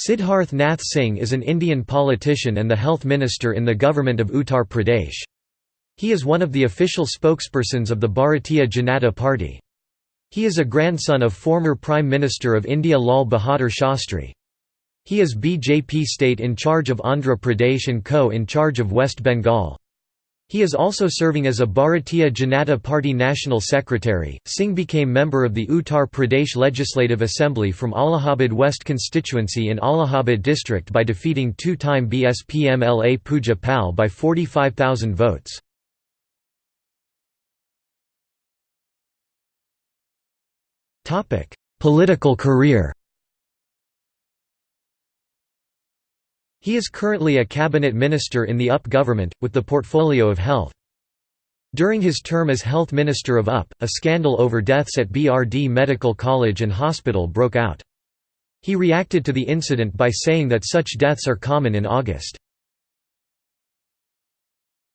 Siddharth Nath Singh is an Indian politician and the health minister in the government of Uttar Pradesh. He is one of the official spokespersons of the Bharatiya Janata Party. He is a grandson of former Prime Minister of India Lal Bahadur Shastri. He is BJP state in charge of Andhra Pradesh and co in charge of West Bengal. He is also serving as a Bharatiya Janata Party National Secretary. Singh became member of the Uttar Pradesh Legislative Assembly from Allahabad West constituency in Allahabad district by defeating two-time BSP MLA Pooja Pal by 45,000 votes. Political career He is currently a cabinet minister in the UP government, with the portfolio of health. During his term as health minister of UP, a scandal over deaths at BRD Medical College and Hospital broke out. He reacted to the incident by saying that such deaths are common in August.